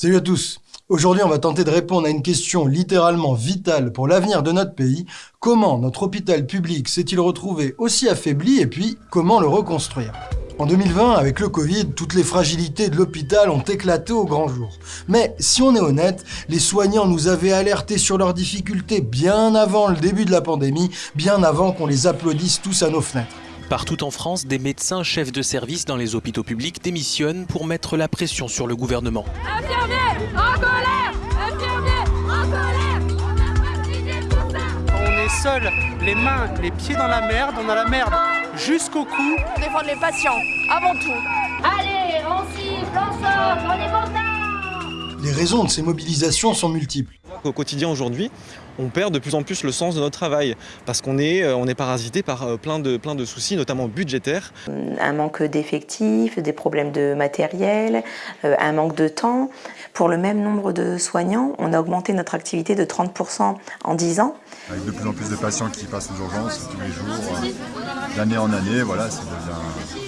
Salut à tous Aujourd'hui, on va tenter de répondre à une question littéralement vitale pour l'avenir de notre pays. Comment notre hôpital public s'est-il retrouvé aussi affaibli et puis comment le reconstruire? En 2020, avec le Covid, toutes les fragilités de l'hôpital ont éclaté au grand jour. Mais si on est honnête, les soignants nous avaient alertés sur leurs difficultés bien avant le début de la pandémie, bien avant qu'on les applaudisse tous à nos fenêtres. Partout en France, des médecins chefs de service dans les hôpitaux publics démissionnent pour mettre la pression sur le gouvernement. Infirmiers, en colère Infirmiers, en colère On est seuls, les mains, les pieds dans la merde, on a la merde jusqu'au cou. Défendre les patients, avant tout. Allez, on siffle, on sort, on est content Les raisons de ces mobilisations sont multiples. Au quotidien aujourd'hui, on perd de plus en plus le sens de notre travail parce qu'on est, euh, on est parasité par euh, plein de, plein de soucis, notamment budgétaires. Un manque d'effectifs, des problèmes de matériel, euh, un manque de temps. Pour le même nombre de soignants, on a augmenté notre activité de 30% en 10 ans. Avec de plus en plus de patients qui passent aux urgences tous les jours, d'année en année, voilà, ça devient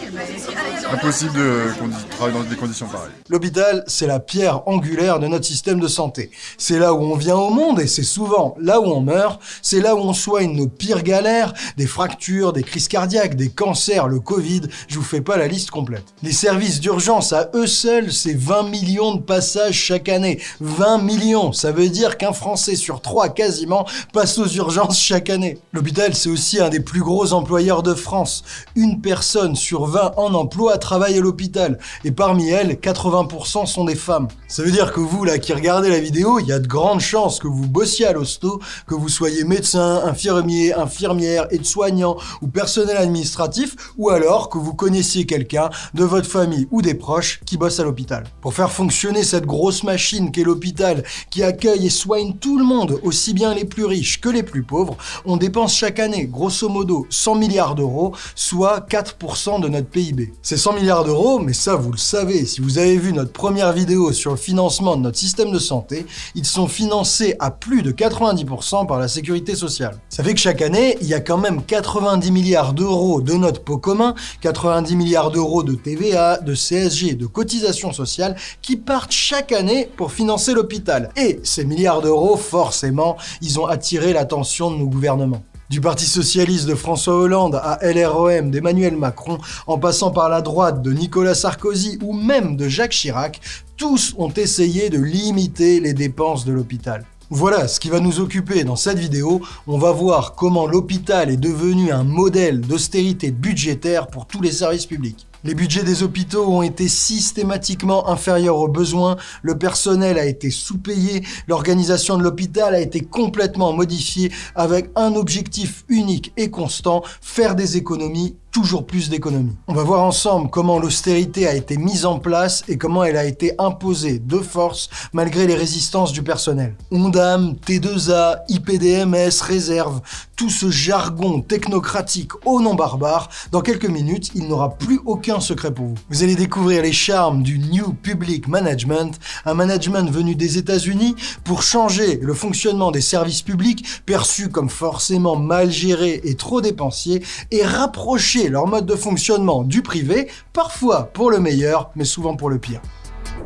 impossible de travailler dans des conditions pareilles. L'hôpital, c'est la pierre angulaire de notre système de santé. C'est là où on vient au monde et c'est souvent là où on meurt. C'est là où on soigne nos pires galères, des fractures, des crises cardiaques, des cancers, le Covid. Je vous fais pas la liste complète. Les services d'urgence à eux seuls, c'est 20 millions de passages chaque année. 20 millions, ça veut dire qu'un Français sur trois quasiment passe aux urgences chaque année. L'hôpital, c'est aussi un des plus gros employeurs de France. Une personne sur 20 en emploi travaille à l'hôpital. Et parmi elles, 80% sont des femmes. Ça veut dire que vous, là, qui regardez la vidéo, il y a de grandes chances que vous bossiez à l'hosto, que vous soyez médecin, infirmier, infirmière, aide-soignant ou personnel administratif, ou alors que vous connaissiez quelqu'un de votre famille ou des proches qui bosse à l'hôpital. Pour faire fonctionner cette grosse machine qu'est l'hôpital, qui accueille et soigne tout le monde, aussi bien les plus riches que les plus pauvres, on dépense chaque année, grosso modo, 100 milliards d'euros, soit 4% de notre PIB. C'est 100 milliards d'euros, mais ça vous le savez, si vous avez vu notre première vidéo sur le financement de notre système de santé, ils sont financés à plus de 90% par la sécurité sociale. Ça fait que chaque année, il y a quand même 90 milliards d'euros de notre pot commun, 90 milliards d'euros de TVA, de CSG, de cotisations sociales qui partent chaque année pour financer l'hôpital. Et ces milliards d'euros, forcément, ils ont attiré l'attention de nos gouvernements. Du Parti Socialiste de François Hollande à LREM d'Emmanuel Macron, en passant par la droite de Nicolas Sarkozy ou même de Jacques Chirac, tous ont essayé de limiter les dépenses de l'hôpital. Voilà ce qui va nous occuper dans cette vidéo. On va voir comment l'hôpital est devenu un modèle d'austérité budgétaire pour tous les services publics. Les budgets des hôpitaux ont été systématiquement inférieurs aux besoins, le personnel a été sous-payé, l'organisation de l'hôpital a été complètement modifiée avec un objectif unique et constant, faire des économies toujours plus d'économies. On va voir ensemble comment l'austérité a été mise en place et comment elle a été imposée de force malgré les résistances du personnel. Ondam, T2A, IPDMS, réserve, tout ce jargon technocratique au nom barbare, dans quelques minutes, il n'aura plus aucun secret pour vous. Vous allez découvrir les charmes du New Public Management, un management venu des États-Unis pour changer le fonctionnement des services publics perçus comme forcément mal gérés et trop dépensiers et rapprocher leur mode de fonctionnement du privé, parfois pour le meilleur, mais souvent pour le pire.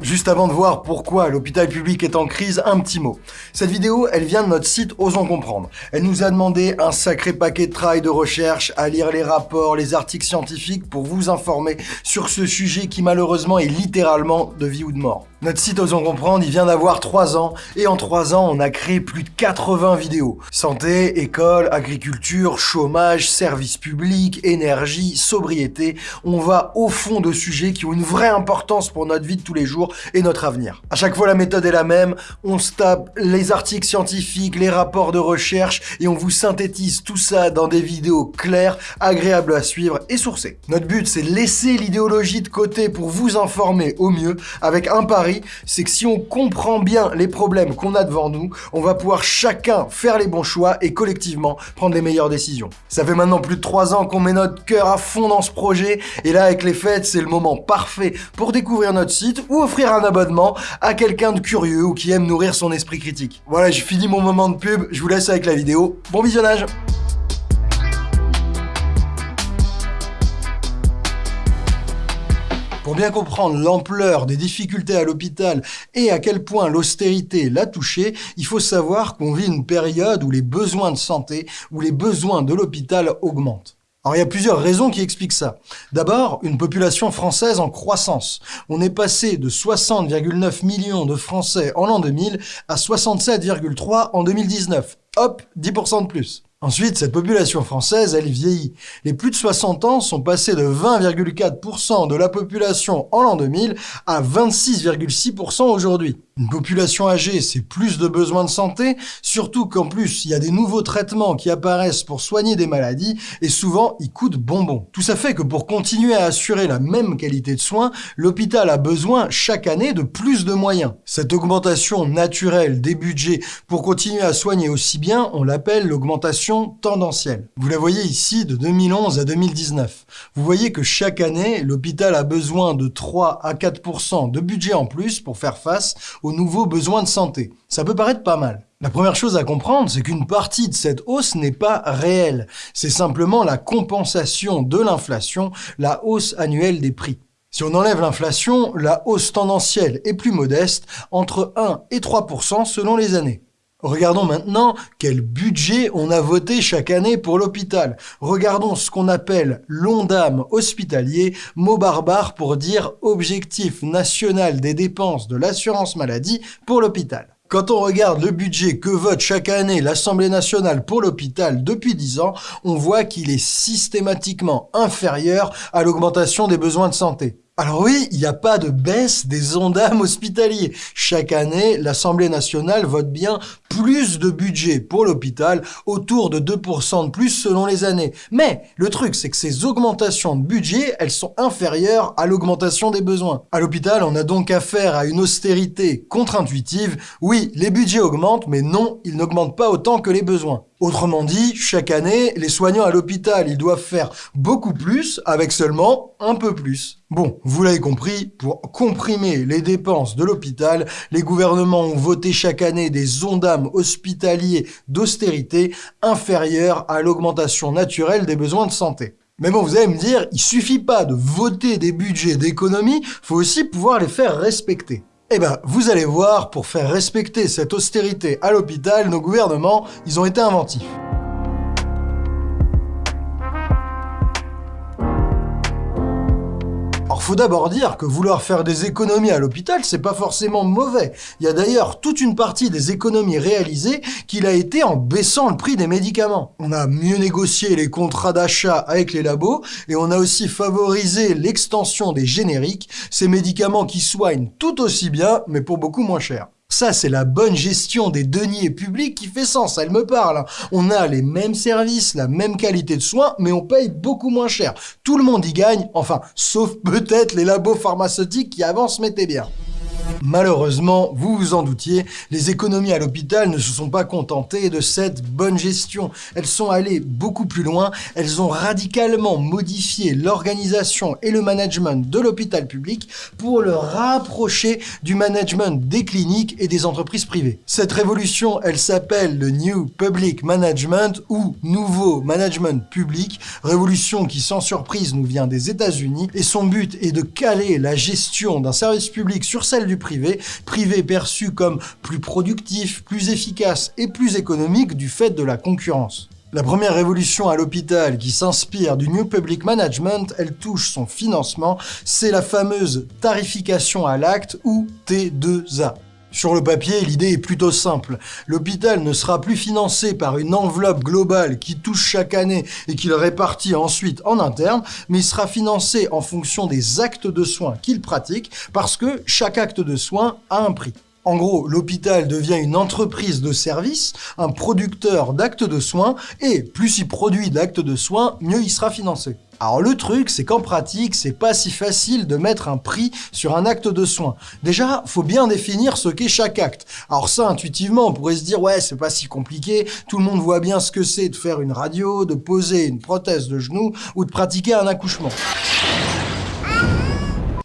Juste avant de voir pourquoi l'hôpital public est en crise, un petit mot. Cette vidéo, elle vient de notre site Osons Comprendre. Elle nous a demandé un sacré paquet de travail de recherche, à lire les rapports, les articles scientifiques pour vous informer sur ce sujet qui malheureusement est littéralement de vie ou de mort. Notre site Osons Comprendre, il vient d'avoir 3 ans, et en 3 ans, on a créé plus de 80 vidéos. Santé, école, agriculture, chômage, services publics, énergie, sobriété. On va au fond de sujets qui ont une vraie importance pour notre vie de tous les jours et notre avenir. À chaque fois, la méthode est la même. On se tape les articles scientifiques, les rapports de recherche, et on vous synthétise tout ça dans des vidéos claires, agréables à suivre et sourcées. Notre but, c'est laisser l'idéologie de côté pour vous informer au mieux avec un pari c'est que si on comprend bien les problèmes qu'on a devant nous, on va pouvoir chacun faire les bons choix et collectivement prendre les meilleures décisions. Ça fait maintenant plus de 3 ans qu'on met notre cœur à fond dans ce projet, et là avec les fêtes, c'est le moment parfait pour découvrir notre site ou offrir un abonnement à quelqu'un de curieux ou qui aime nourrir son esprit critique. Voilà, j'ai fini mon moment de pub, je vous laisse avec la vidéo. Bon visionnage Pour bien comprendre l'ampleur des difficultés à l'hôpital et à quel point l'austérité l'a touché, il faut savoir qu'on vit une période où les besoins de santé, où les besoins de l'hôpital augmentent. Alors il y a plusieurs raisons qui expliquent ça. D'abord, une population française en croissance. On est passé de 60,9 millions de Français en l'an 2000 à 67,3 en 2019. Hop, 10% de plus. Ensuite, cette population française, elle vieillit. Les plus de 60 ans sont passés de 20,4% de la population en l'an 2000 à 26,6% aujourd'hui. Une population âgée, c'est plus de besoins de santé, surtout qu'en plus, il y a des nouveaux traitements qui apparaissent pour soigner des maladies, et souvent, ils coûtent bonbon. Tout ça fait que pour continuer à assurer la même qualité de soins, l'hôpital a besoin chaque année de plus de moyens. Cette augmentation naturelle des budgets pour continuer à soigner aussi bien, on l'appelle l'augmentation tendancielle. Vous la voyez ici de 2011 à 2019. Vous voyez que chaque année, l'hôpital a besoin de 3 à 4% de budget en plus pour faire face aux nouveaux besoins de santé. Ça peut paraître pas mal. La première chose à comprendre, c'est qu'une partie de cette hausse n'est pas réelle. C'est simplement la compensation de l'inflation, la hausse annuelle des prix. Si on enlève l'inflation, la hausse tendancielle est plus modeste, entre 1 et 3% selon les années. Regardons maintenant quel budget on a voté chaque année pour l'hôpital. Regardons ce qu'on appelle l'ONDAM hospitalier, mot barbare pour dire objectif national des dépenses de l'assurance maladie pour l'hôpital. Quand on regarde le budget que vote chaque année l'Assemblée nationale pour l'hôpital depuis 10 ans, on voit qu'il est systématiquement inférieur à l'augmentation des besoins de santé. Alors oui, il n'y a pas de baisse des ondames hospitaliers. Chaque année, l'Assemblée nationale vote bien plus de budget pour l'hôpital, autour de 2% de plus selon les années. Mais le truc, c'est que ces augmentations de budget, elles sont inférieures à l'augmentation des besoins. À l'hôpital, on a donc affaire à une austérité contre-intuitive. Oui, les budgets augmentent, mais non, ils n'augmentent pas autant que les besoins. Autrement dit, chaque année, les soignants à l'hôpital, ils doivent faire beaucoup plus avec seulement un peu plus. Bon, vous l'avez compris, pour comprimer les dépenses de l'hôpital, les gouvernements ont voté chaque année des ondames hospitaliers d'austérité inférieures à l'augmentation naturelle des besoins de santé. Mais bon, vous allez me dire, il suffit pas de voter des budgets d'économie, faut aussi pouvoir les faire respecter. Eh ben, vous allez voir, pour faire respecter cette austérité à l'hôpital, nos gouvernements, ils ont été inventifs. Faut d'abord dire que vouloir faire des économies à l'hôpital, c'est pas forcément mauvais. Il y a d'ailleurs toute une partie des économies réalisées qu'il a été en baissant le prix des médicaments. On a mieux négocié les contrats d'achat avec les labos et on a aussi favorisé l'extension des génériques, ces médicaments qui soignent tout aussi bien mais pour beaucoup moins cher. Ça, c'est la bonne gestion des deniers publics qui fait sens, elle me parle. On a les mêmes services, la même qualité de soins, mais on paye beaucoup moins cher. Tout le monde y gagne, enfin, sauf peut-être les labos pharmaceutiques qui avant se mettaient bien. Malheureusement, vous vous en doutiez, les économies à l'hôpital ne se sont pas contentées de cette bonne gestion. Elles sont allées beaucoup plus loin, elles ont radicalement modifié l'organisation et le management de l'hôpital public pour le rapprocher du management des cliniques et des entreprises privées. Cette révolution, elle s'appelle le New Public Management ou Nouveau Management Public, révolution qui sans surprise nous vient des États-Unis et son but est de caler la gestion d'un service public sur celle du privé, perçu comme plus productif, plus efficace et plus économique du fait de la concurrence. La première révolution à l'hôpital qui s'inspire du New Public Management, elle touche son financement, c'est la fameuse tarification à l'acte ou T2A. Sur le papier, l'idée est plutôt simple. L'hôpital ne sera plus financé par une enveloppe globale qui touche chaque année et qu'il répartit ensuite en interne, mais il sera financé en fonction des actes de soins qu'il pratique parce que chaque acte de soin a un prix. En gros, l'hôpital devient une entreprise de service, un producteur d'actes de soins, et plus il produit d'actes de soins, mieux il sera financé. Alors le truc, c'est qu'en pratique, c'est pas si facile de mettre un prix sur un acte de soin. Déjà, faut bien définir ce qu'est chaque acte. Alors ça, intuitivement, on pourrait se dire, ouais, c'est pas si compliqué, tout le monde voit bien ce que c'est de faire une radio, de poser une prothèse de genou ou de pratiquer un accouchement.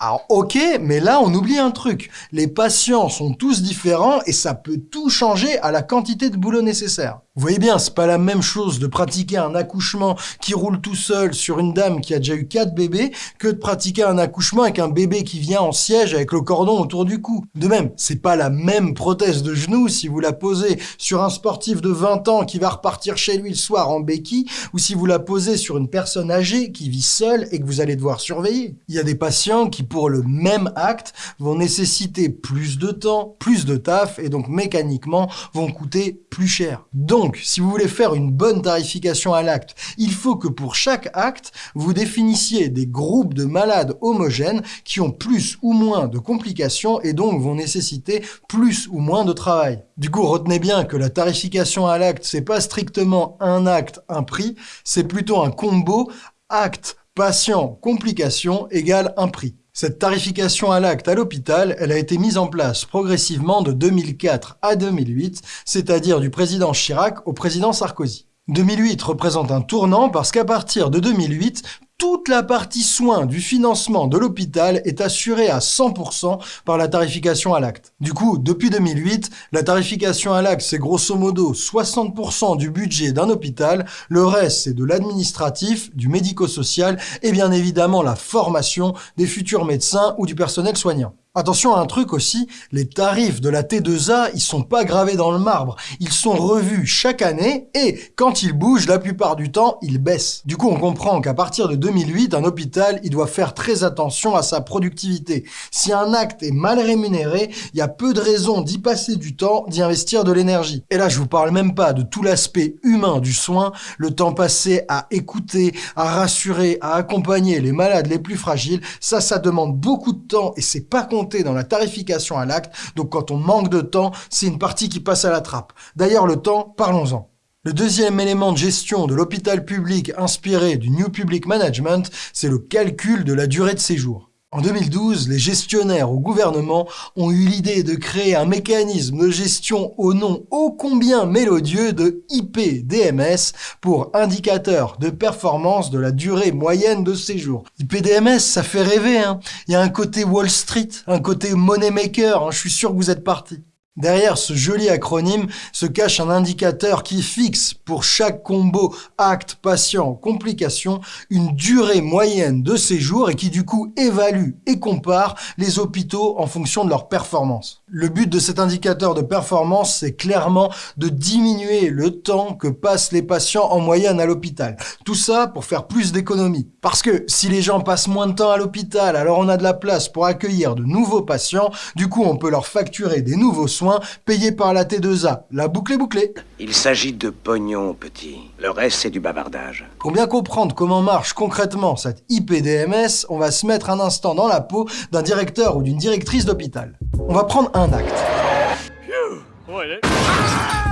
Alors ok, mais là on oublie un truc. Les patients sont tous différents et ça peut tout changer à la quantité de boulot nécessaire. Vous voyez bien, c'est pas la même chose de pratiquer un accouchement qui roule tout seul sur une dame qui a déjà eu quatre bébés que de pratiquer un accouchement avec un bébé qui vient en siège avec le cordon autour du cou. De même, c'est pas la même prothèse de genou si vous la posez sur un sportif de 20 ans qui va repartir chez lui le soir en béquille ou si vous la posez sur une personne âgée qui vit seule et que vous allez devoir surveiller. Il y a des patients qui pour le même acte vont nécessiter plus de temps, plus de taf et donc mécaniquement vont coûter plus cher. Donc, si vous voulez faire une bonne tarification à l'acte, il faut que pour chaque acte, vous définissiez des groupes de malades homogènes qui ont plus ou moins de complications et donc vont nécessiter plus ou moins de travail. Du coup, retenez bien que la tarification à l'acte, c'est pas strictement un acte, un prix, c'est plutôt un combo acte, patient, complication égale un prix. Cette tarification à l'acte à l'hôpital, elle a été mise en place progressivement de 2004 à 2008, c'est-à-dire du président Chirac au président Sarkozy. 2008 représente un tournant parce qu'à partir de 2008, toute la partie soins du financement de l'hôpital est assurée à 100% par la tarification à l'acte. Du coup, depuis 2008, la tarification à l'acte, c'est grosso modo 60% du budget d'un hôpital, le reste, c'est de l'administratif, du médico-social et bien évidemment la formation des futurs médecins ou du personnel soignant. Attention à un truc aussi, les tarifs de la T2A, ils sont pas gravés dans le marbre. Ils sont revus chaque année et quand ils bougent, la plupart du temps, ils baissent. Du coup, on comprend qu'à partir de 2008, un hôpital, il doit faire très attention à sa productivité. Si un acte est mal rémunéré, il y a peu de raisons d'y passer du temps, d'y investir de l'énergie. Et là, je vous parle même pas de tout l'aspect humain du soin, le temps passé à écouter, à rassurer, à accompagner les malades les plus fragiles. Ça, ça demande beaucoup de temps et c'est pas dans la tarification à l'acte. Donc quand on manque de temps, c'est une partie qui passe à la trappe. D'ailleurs, le temps, parlons-en. Le deuxième élément de gestion de l'hôpital public inspiré du New Public Management, c'est le calcul de la durée de séjour. En 2012, les gestionnaires au gouvernement ont eu l'idée de créer un mécanisme de gestion au nom ô combien mélodieux de IPDMS pour indicateur de performance de la durée moyenne de séjour. IPDMS, ça fait rêver, hein. Il y a un côté Wall Street, un côté money maker, hein. je suis sûr que vous êtes partis. Derrière ce joli acronyme se cache un indicateur qui fixe pour chaque combo acte, patient, complication une durée moyenne de séjour et qui du coup évalue et compare les hôpitaux en fonction de leur performance. Le but de cet indicateur de performance, c'est clairement de diminuer le temps que passent les patients en moyenne à l'hôpital. Tout ça pour faire plus d'économies. Parce que si les gens passent moins de temps à l'hôpital, alors on a de la place pour accueillir de nouveaux patients, du coup on peut leur facturer des nouveaux soins payé par la T2A. La boucle est bouclée. Il s'agit de pognon, petit. Le reste, c'est du bavardage. Pour bien comprendre comment marche concrètement cette IPDMS, on va se mettre un instant dans la peau d'un directeur ou d'une directrice d'hôpital. On va prendre un acte.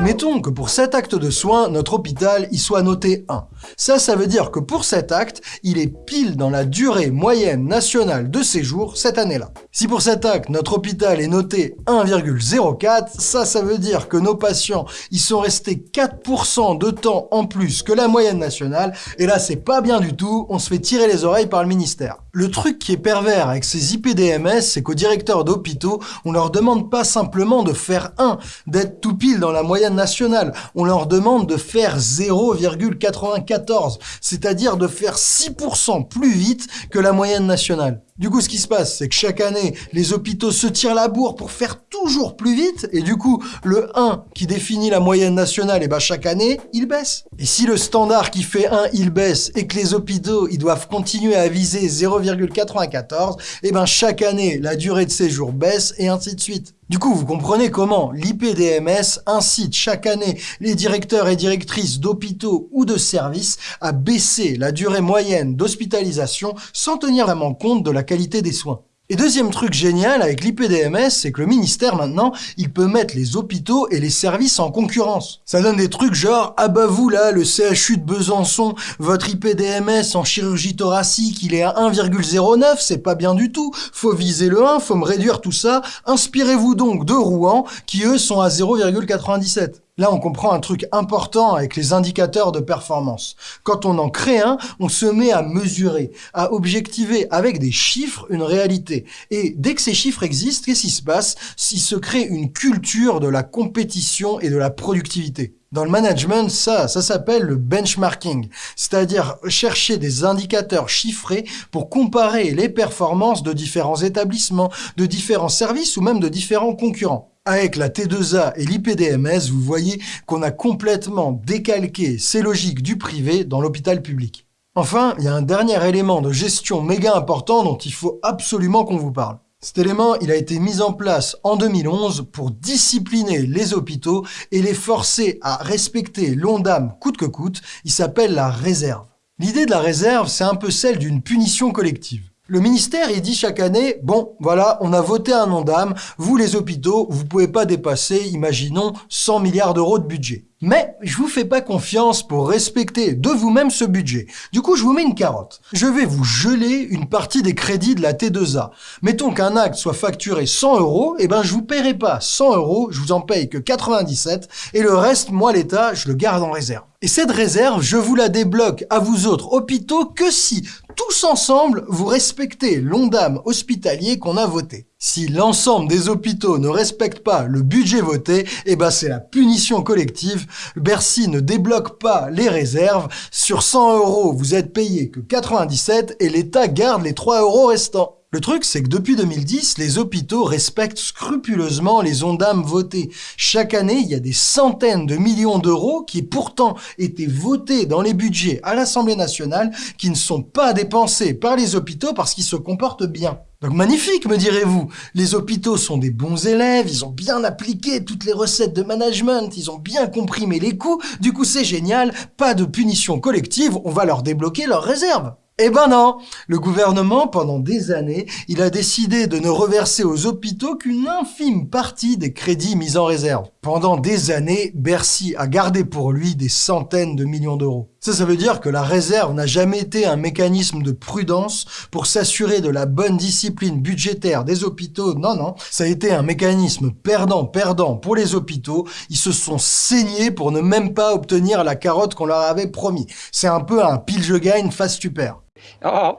Mettons que pour cet acte de soins, notre hôpital y soit noté 1. Ça, ça veut dire que pour cet acte, il est pile dans la durée moyenne nationale de séjour cette année-là. Si pour cet acte, notre hôpital est noté 1,04, ça, ça veut dire que nos patients y sont restés 4% de temps en plus que la moyenne nationale, et là, c'est pas bien du tout, on se fait tirer les oreilles par le ministère. Le truc qui est pervers avec ces IPDMS, c'est qu'aux directeurs d'hôpitaux, on leur demande pas simplement de faire 1, d'être tout pile dans la moyenne nationale. On leur demande de faire 0,94, c'est-à-dire de faire 6% plus vite que la moyenne nationale. Du coup, ce qui se passe, c'est que chaque année, les hôpitaux se tirent la bourre pour faire toujours plus vite, et du coup, le 1 qui définit la moyenne nationale, et eh ben chaque année, il baisse. Et si le standard qui fait 1, il baisse, et que les hôpitaux, ils doivent continuer à viser 0,94, et eh ben chaque année, la durée de séjour baisse, et ainsi de suite. Du coup, vous comprenez comment l'IPDMS incite chaque année les directeurs et directrices d'hôpitaux ou de services à baisser la durée moyenne d'hospitalisation sans tenir vraiment compte de la qualité des soins. Et deuxième truc génial avec l'IPDMS, c'est que le ministère maintenant, il peut mettre les hôpitaux et les services en concurrence. Ça donne des trucs genre, ah bah vous là, le CHU de Besançon, votre IPDMS en chirurgie thoracique, il est à 1,09, c'est pas bien du tout. Faut viser le 1, faut me réduire tout ça. Inspirez-vous donc de Rouen, qui eux sont à 0,97. Là, on comprend un truc important avec les indicateurs de performance. Quand on en crée un, on se met à mesurer, à objectiver avec des chiffres une réalité. Et dès que ces chiffres existent, qu'est-ce qui se passe? S'il se crée une culture de la compétition et de la productivité dans le management, ça, ça s'appelle le benchmarking, c'est-à-dire chercher des indicateurs chiffrés pour comparer les performances de différents établissements, de différents services ou même de différents concurrents. Avec la T2A et l'IPDMS, vous voyez qu'on a complètement décalqué ces logiques du privé dans l'hôpital public. Enfin, il y a un dernier élément de gestion méga important dont il faut absolument qu'on vous parle. Cet élément, il a été mis en place en 2011 pour discipliner les hôpitaux et les forcer à respecter l'ONDAM coûte que coûte. Il s'appelle la réserve. L'idée de la réserve, c'est un peu celle d'une punition collective. Le ministère, il dit chaque année, bon, voilà, on a voté un ONDAM, vous les hôpitaux, vous pouvez pas dépasser, imaginons, 100 milliards d'euros de budget. Mais je vous fais pas confiance pour respecter de vous-même ce budget. Du coup, je vous mets une carotte. Je vais vous geler une partie des crédits de la T2A. Mettons qu'un acte soit facturé 100 euros, eh ben je vous paierai pas 100 euros, je vous en paye que 97, et le reste, moi l'État, je le garde en réserve. Et cette réserve, je vous la débloque à vous autres hôpitaux que si, tous ensemble, vous respectez l'ondame hospitalier qu'on a voté. Si l'ensemble des hôpitaux ne respectent pas le budget voté, eh ben c'est la punition collective. Bercy ne débloque pas les réserves. Sur 100 euros, vous êtes payé que 97 et l'État garde les 3 euros restants. Le truc, c'est que depuis 2010, les hôpitaux respectent scrupuleusement les ondames votées. Chaque année, il y a des centaines de millions d'euros qui pourtant étaient votés dans les budgets à l'Assemblée nationale qui ne sont pas dépensés par les hôpitaux parce qu'ils se comportent bien. Donc magnifique, me direz-vous. Les hôpitaux sont des bons élèves, ils ont bien appliqué toutes les recettes de management, ils ont bien comprimé les coûts, du coup c'est génial, pas de punition collective, on va leur débloquer leurs réserves. Eh ben non Le gouvernement, pendant des années, il a décidé de ne reverser aux hôpitaux qu'une infime partie des crédits mis en réserve. Pendant des années, Bercy a gardé pour lui des centaines de millions d'euros. Ça, ça veut dire que la réserve n'a jamais été un mécanisme de prudence pour s'assurer de la bonne discipline budgétaire des hôpitaux. Non, non, ça a été un mécanisme perdant-perdant pour les hôpitaux. Ils se sont saignés pour ne même pas obtenir la carotte qu'on leur avait promis. C'est un peu un pile-je-gagne face super. Oh,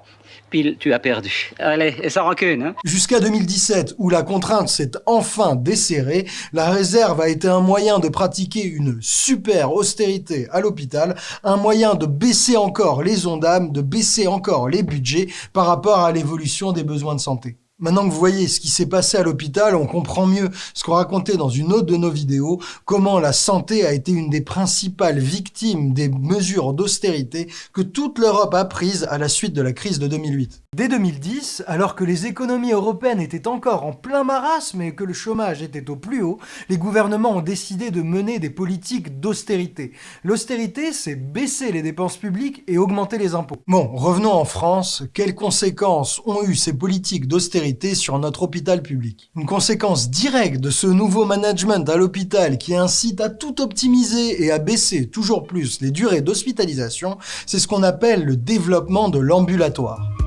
pile, tu as perdu. Allez, hein Jusqu'à 2017, où la contrainte s'est enfin desserrée, la réserve a été un moyen de pratiquer une super austérité à l'hôpital, un moyen de baisser encore les ondames, de baisser encore les budgets par rapport à l'évolution des besoins de santé. Maintenant que vous voyez ce qui s'est passé à l'hôpital, on comprend mieux ce qu'on racontait dans une autre de nos vidéos, comment la santé a été une des principales victimes des mesures d'austérité que toute l'Europe a prises à la suite de la crise de 2008. Dès 2010, alors que les économies européennes étaient encore en plein marasme et que le chômage était au plus haut, les gouvernements ont décidé de mener des politiques d'austérité. L'austérité, c'est baisser les dépenses publiques et augmenter les impôts. Bon, revenons en France. Quelles conséquences ont eu ces politiques d'austérité sur notre hôpital public. Une conséquence directe de ce nouveau management à l'hôpital qui incite à tout optimiser et à baisser toujours plus les durées d'hospitalisation, c'est ce qu'on appelle le développement de l'ambulatoire.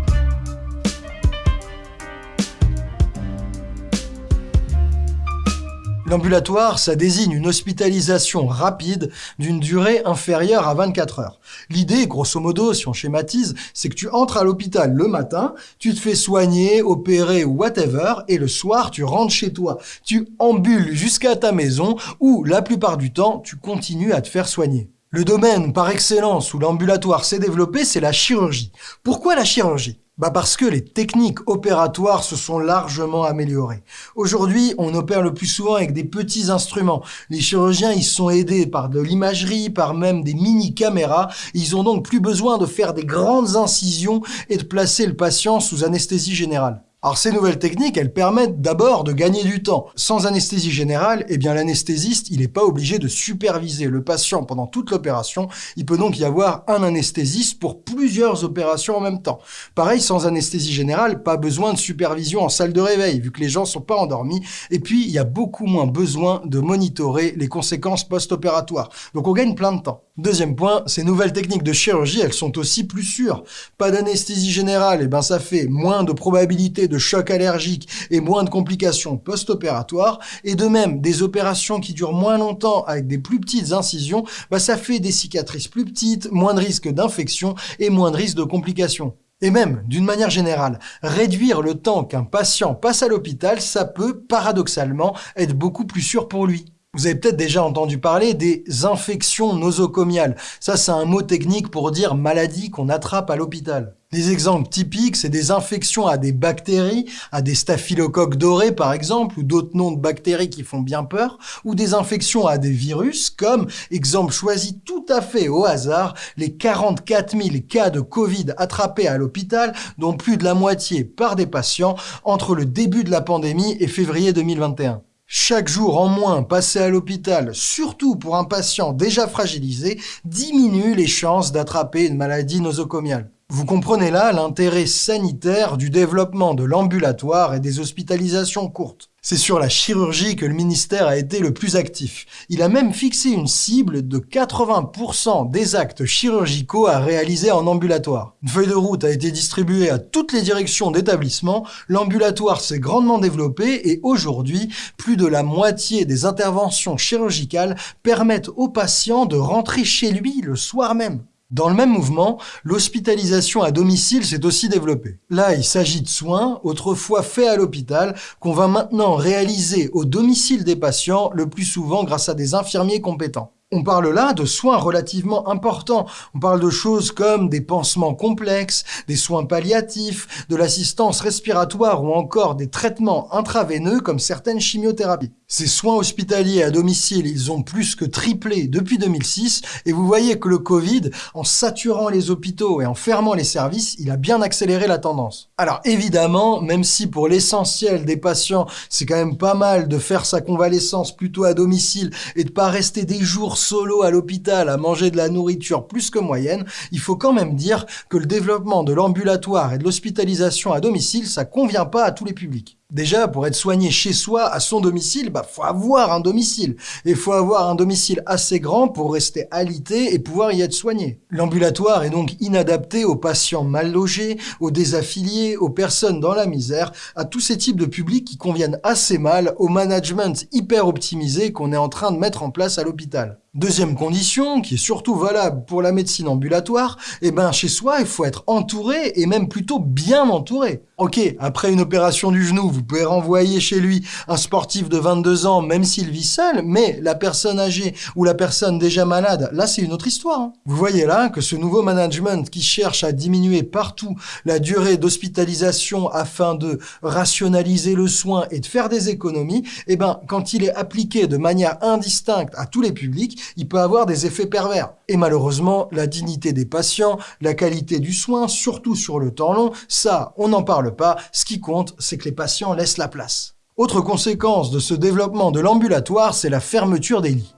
L'ambulatoire, ça désigne une hospitalisation rapide d'une durée inférieure à 24 heures. L'idée, grosso modo, si on schématise, c'est que tu entres à l'hôpital le matin, tu te fais soigner, opérer whatever, et le soir, tu rentres chez toi. Tu ambules jusqu'à ta maison, où la plupart du temps, tu continues à te faire soigner. Le domaine par excellence où l'ambulatoire s'est développé, c'est la chirurgie. Pourquoi la chirurgie? Bah parce que les techniques opératoires se sont largement améliorées. Aujourd'hui, on opère le plus souvent avec des petits instruments. Les chirurgiens, ils sont aidés par de l'imagerie, par même des mini-caméras. Ils ont donc plus besoin de faire des grandes incisions et de placer le patient sous anesthésie générale. Alors ces nouvelles techniques, elles permettent d'abord de gagner du temps. Sans anesthésie générale, eh bien l'anesthésiste, n'est pas obligé de superviser le patient pendant toute l'opération. Il peut donc y avoir un anesthésiste pour plusieurs opérations en même temps. Pareil, sans anesthésie générale, pas besoin de supervision en salle de réveil, vu que les gens sont pas endormis. Et puis, il y a beaucoup moins besoin de monitorer les conséquences post-opératoires. Donc on gagne plein de temps. Deuxième point, ces nouvelles techniques de chirurgie, elles sont aussi plus sûres. Pas d'anesthésie générale, eh ben ça fait moins de probabilité chocs allergiques et moins de complications post-opératoires, et de même des opérations qui durent moins longtemps avec des plus petites incisions, bah ça fait des cicatrices plus petites, moins de risques d'infection et moins de risques de complications. Et même, d'une manière générale, réduire le temps qu'un patient passe à l'hôpital, ça peut, paradoxalement, être beaucoup plus sûr pour lui. Vous avez peut-être déjà entendu parler des infections nosocomiales. Ça, c'est un mot technique pour dire maladie qu'on attrape à l'hôpital. Des exemples typiques, c'est des infections à des bactéries, à des staphylocoques dorés par exemple, ou d'autres noms de bactéries qui font bien peur, ou des infections à des virus, comme, exemple choisi tout à fait au hasard, les 44 000 cas de Covid attrapés à l'hôpital, dont plus de la moitié par des patients, entre le début de la pandémie et février 2021. Chaque jour en moins passé à l'hôpital, surtout pour un patient déjà fragilisé, diminue les chances d'attraper une maladie nosocomiale. Vous comprenez là l'intérêt sanitaire du développement de l'ambulatoire et des hospitalisations courtes. C'est sur la chirurgie que le ministère a été le plus actif. Il a même fixé une cible de 80% des actes chirurgicaux à réaliser en ambulatoire. Une feuille de route a été distribuée à toutes les directions d'établissement, l'ambulatoire s'est grandement développé et aujourd'hui, plus de la moitié des interventions chirurgicales permettent au patient de rentrer chez lui le soir même. Dans le même mouvement, l'hospitalisation à domicile s'est aussi développée. Là, il s'agit de soins, autrefois faits à l'hôpital, qu'on va maintenant réaliser au domicile des patients, le plus souvent grâce à des infirmiers compétents. On parle là de soins relativement importants. On parle de choses comme des pansements complexes, des soins palliatifs, de l'assistance respiratoire ou encore des traitements intraveineux comme certaines chimiothérapies. Ces soins hospitaliers à domicile, ils ont plus que triplé depuis 2006 et vous voyez que le Covid, en saturant les hôpitaux et en fermant les services, il a bien accéléré la tendance. Alors évidemment, même si pour l'essentiel des patients, c'est quand même pas mal de faire sa convalescence plutôt à domicile et de pas rester des jours solo à l'hôpital à manger de la nourriture plus que moyenne, il faut quand même dire que le développement de l'ambulatoire et de l'hospitalisation à domicile, ça convient pas à tous les publics. Déjà, pour être soigné chez soi, à son domicile, bah, faut avoir un domicile. Et faut avoir un domicile assez grand pour rester alité et pouvoir y être soigné. L'ambulatoire est donc inadapté aux patients mal logés, aux désaffiliés, aux personnes dans la misère, à tous ces types de publics qui conviennent assez mal au management hyper optimisé qu'on est en train de mettre en place à l'hôpital. Deuxième condition, qui est surtout valable pour la médecine ambulatoire, eh ben chez soi, il faut être entouré et même plutôt bien entouré. Ok, après une opération du genou, vous pouvez renvoyer chez lui un sportif de 22 ans, même s'il vit seul, mais la personne âgée ou la personne déjà malade, là c'est une autre histoire. Hein. Vous voyez là que ce nouveau management qui cherche à diminuer partout la durée d'hospitalisation afin de rationaliser le soin et de faire des économies, eh ben quand il est appliqué de manière indistincte à tous les publics, il peut avoir des effets pervers. Et malheureusement, la dignité des patients, la qualité du soin, surtout sur le temps long, ça, on n'en parle pas. Ce qui compte, c'est que les patients laissent la place. Autre conséquence de ce développement de l'ambulatoire, c'est la fermeture des lits.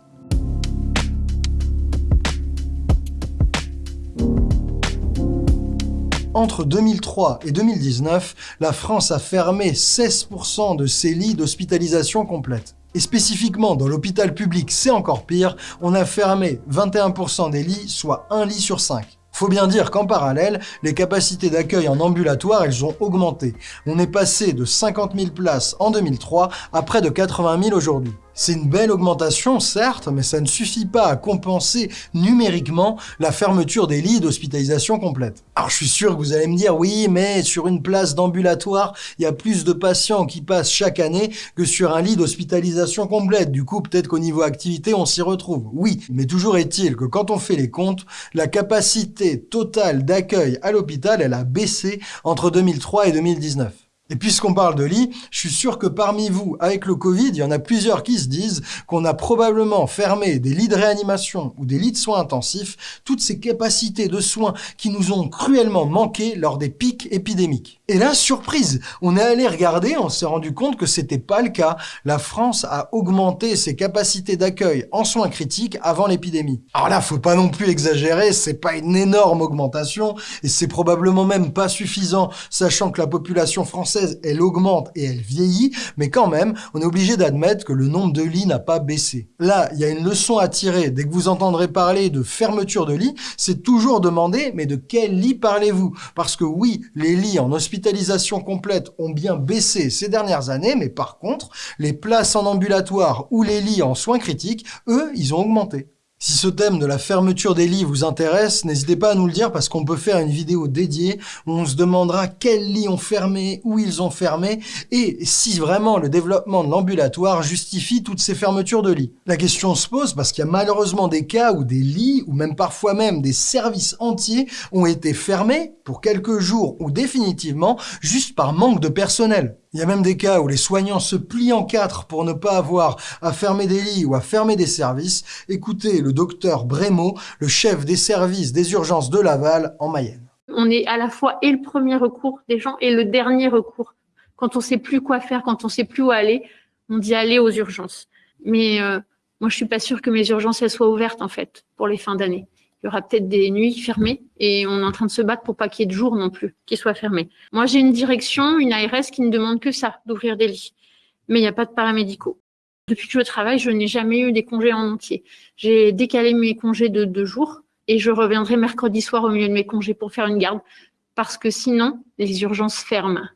Entre 2003 et 2019, la France a fermé 16% de ses lits d'hospitalisation complète. Et spécifiquement dans l'hôpital public, c'est encore pire, on a fermé 21% des lits, soit un lit sur 5. Faut bien dire qu'en parallèle, les capacités d'accueil en ambulatoire, elles ont augmenté. On est passé de 50 000 places en 2003 à près de 80 000 aujourd'hui. C'est une belle augmentation, certes, mais ça ne suffit pas à compenser numériquement la fermeture des lits d'hospitalisation complète. Alors je suis sûr que vous allez me dire, oui, mais sur une place d'ambulatoire, il y a plus de patients qui passent chaque année que sur un lit d'hospitalisation complète. Du coup, peut-être qu'au niveau activité, on s'y retrouve. Oui, mais toujours est-il que quand on fait les comptes, la capacité totale d'accueil à l'hôpital, elle a baissé entre 2003 et 2019. Et puisqu'on parle de lit, je suis sûr que parmi vous, avec le Covid, il y en a plusieurs qui se disent qu'on a probablement fermé des lits de réanimation ou des lits de soins intensifs, toutes ces capacités de soins qui nous ont cruellement manqué lors des pics épidémiques. Et là, surprise, on est allé regarder, on s'est rendu compte que c'était pas le cas. La France a augmenté ses capacités d'accueil en soins critiques avant l'épidémie. Alors là, faut pas non plus exagérer, c'est pas une énorme augmentation et c'est probablement même pas suffisant, sachant que la population française elle augmente et elle vieillit, mais quand même, on est obligé d'admettre que le nombre de lits n'a pas baissé. Là, il y a une leçon à tirer. Dès que vous entendrez parler de fermeture de lits, c'est toujours demander, mais de quel lit parlez-vous? Parce que oui, les lits en hospitalisation complète ont bien baissé ces dernières années, mais par contre, les places en ambulatoire ou les lits en soins critiques, eux, ils ont augmenté. Si ce thème de la fermeture des lits vous intéresse, n'hésitez pas à nous le dire parce qu'on peut faire une vidéo dédiée où on se demandera quels lits ont fermé, où ils ont fermé et si vraiment le développement de l'ambulatoire justifie toutes ces fermetures de lits. La question se pose parce qu'il y a malheureusement des cas où des lits ou même parfois même des services entiers ont été fermés pour quelques jours ou définitivement juste par manque de personnel. Il y a même des cas où les soignants se plient en quatre pour ne pas avoir à fermer des lits ou à fermer des services. Écoutez le docteur Brémaud, le chef des services des urgences de Laval en Mayenne. On est à la fois et le premier recours des gens et le dernier recours. Quand on sait plus quoi faire, quand on sait plus où aller, on dit aller aux urgences. Mais euh, moi, je suis pas sûre que mes urgences soient ouvertes en fait pour les fins d'année il y aura peut-être des nuits fermées et on est en train de se battre pour pas qu'il y ait de jours non plus qui soient fermés. Moi, j'ai une direction, une ARS qui ne demande que ça, d'ouvrir des lits. Mais il n'y a pas de paramédicaux. Depuis que je travaille, je n'ai jamais eu des congés en entier. J'ai décalé mes congés de deux jours et je reviendrai mercredi soir au milieu de mes congés pour faire une garde parce que sinon, les urgences ferment.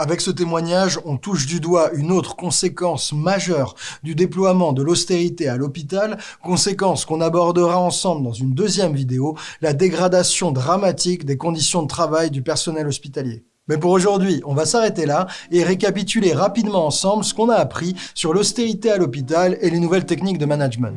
Avec ce témoignage, on touche du doigt une autre conséquence majeure du déploiement de l'austérité à l'hôpital, conséquence qu'on abordera ensemble dans une deuxième vidéo, la dégradation dramatique des conditions de travail du personnel hospitalier. Mais pour aujourd'hui, on va s'arrêter là et récapituler rapidement ensemble ce qu'on a appris sur l'austérité à l'hôpital et les nouvelles techniques de management.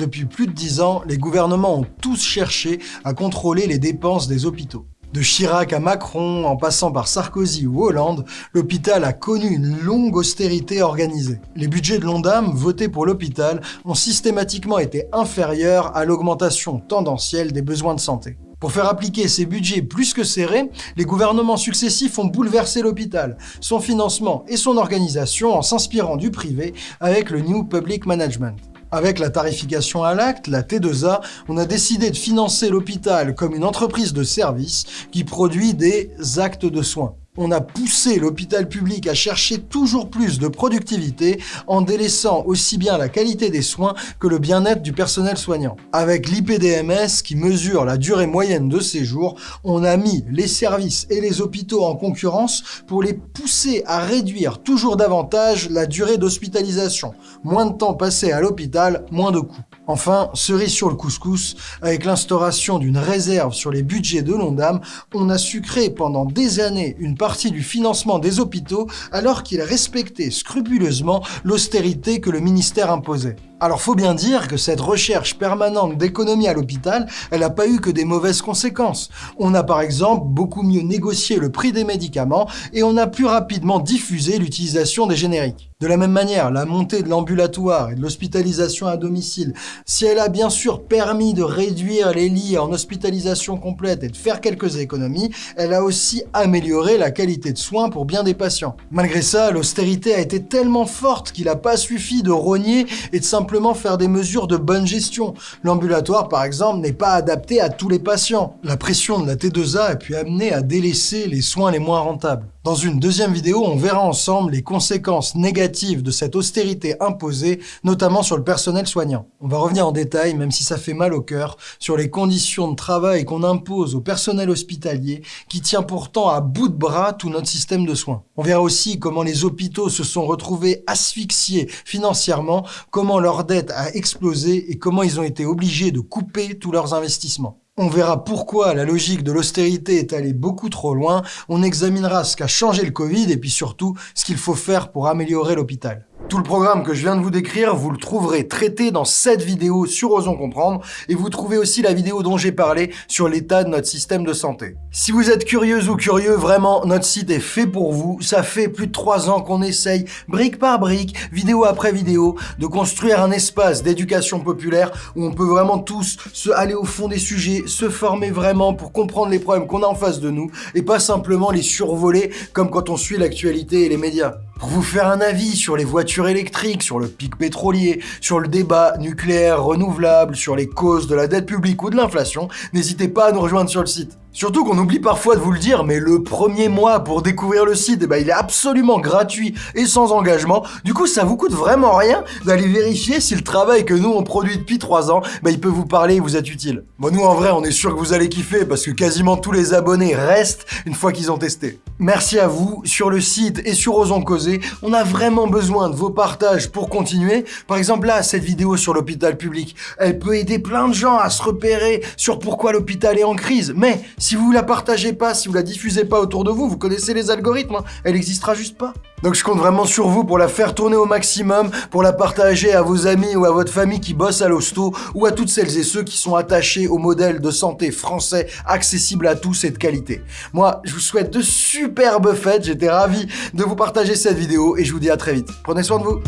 Depuis plus de dix ans, les gouvernements ont tous cherché à contrôler les dépenses des hôpitaux. De Chirac à Macron, en passant par Sarkozy ou Hollande, l'hôpital a connu une longue austérité organisée. Les budgets de l'ONDAM votés pour l'hôpital ont systématiquement été inférieurs à l'augmentation tendancielle des besoins de santé. Pour faire appliquer ces budgets plus que serrés, les gouvernements successifs ont bouleversé l'hôpital, son financement et son organisation en s'inspirant du privé avec le New Public Management. Avec la tarification à l'acte, la T2A, on a décidé de financer l'hôpital comme une entreprise de service qui produit des actes de soins on a poussé l'hôpital public à chercher toujours plus de productivité en délaissant aussi bien la qualité des soins que le bien-être du personnel soignant. Avec l'IPDMS qui mesure la durée moyenne de séjour, on a mis les services et les hôpitaux en concurrence pour les pousser à réduire toujours davantage la durée d'hospitalisation. Moins de temps passé à l'hôpital, moins de coûts. Enfin, cerise sur le couscous, avec l'instauration d'une réserve sur les budgets de l'ONDAM, on a sucré pendant des années une partie du financement des hôpitaux alors qu'il respectait scrupuleusement l'austérité que le ministère imposait. Alors faut bien dire que cette recherche permanente d'économie à l'hôpital, elle n'a pas eu que des mauvaises conséquences. On a par exemple beaucoup mieux négocié le prix des médicaments et on a plus rapidement diffusé l'utilisation des génériques. De la même manière, la montée de l'ambulatoire et de l'hospitalisation à domicile, si elle a bien sûr permis de réduire les lits en hospitalisation complète et de faire quelques économies, elle a aussi amélioré la qualité de soins pour bien des patients. Malgré ça, l'austérité a été tellement forte qu'il n'a pas suffi de rogner et de simplement faire des mesures de bonne gestion. L'ambulatoire, par exemple, n'est pas adapté à tous les patients. La pression de la T2A a pu amener à délaisser les soins les moins rentables. Dans une deuxième vidéo, on verra ensemble les conséquences négatives de cette austérité imposée, notamment sur le personnel soignant. On va revenir en détail, même si ça fait mal au cœur, sur les conditions de travail qu'on impose au personnel hospitalier, qui tient pourtant à bout de bras tout notre système de soins. On verra aussi comment les hôpitaux se sont retrouvés asphyxiés financièrement, comment leur dette a explosé et comment ils ont été obligés de couper tous leurs investissements. On verra pourquoi la logique de l'austérité est allée beaucoup trop loin, on examinera ce qu'a changé le Covid et puis surtout ce qu'il faut faire pour améliorer l'hôpital. Tout le programme que je viens de vous décrire, vous le trouverez traité dans cette vidéo sur Osons Comprendre et vous trouvez aussi la vidéo dont j'ai parlé sur l'état de notre système de santé. Si vous êtes curieuse ou curieux, vraiment, notre site est fait pour vous. Ça fait plus de trois ans qu'on essaye, brique par brique, vidéo après vidéo, de construire un espace d'éducation populaire où on peut vraiment tous se aller au fond des sujets, se former vraiment pour comprendre les problèmes qu'on a en face de nous et pas simplement les survoler comme quand on suit l'actualité et les médias. pour vous faire un avis sur les voitures électriques, sur le pic pétrolier, sur le débat nucléaire renouvelable, sur les causes de la dette publique ou de l'inflation, n'hésitez pas à nous rejoindre sur le site. Surtout qu'on oublie parfois de vous le dire, mais le premier mois pour découvrir le site, eh ben, il est absolument gratuit et sans engagement. Du coup, ça vous coûte vraiment rien d'aller vérifier si le travail que nous on produit depuis 3 ans, ben, il peut vous parler et vous être utile. Bon, nous en vrai, on est sûr que vous allez kiffer parce que quasiment tous les abonnés restent une fois qu'ils ont testé. Merci à vous. Sur le site et sur Osons Causer, on a vraiment besoin de vos partages pour continuer. Par exemple, là, cette vidéo sur l'hôpital public, elle peut aider plein de gens à se repérer sur pourquoi l'hôpital est en crise. Mais si vous la partagez pas, si vous la diffusez pas autour de vous, vous connaissez les algorithmes, hein, elle n'existera juste pas. Donc je compte vraiment sur vous pour la faire tourner au maximum, pour la partager à vos amis ou à votre famille qui bosse à l'hosto, ou à toutes celles et ceux qui sont attachés au modèle de santé français accessible à tous et de qualité. Moi, je vous souhaite de superbes fêtes, j'étais ravi de vous partager cette vidéo et je vous dis à très vite. Prenez soin de vous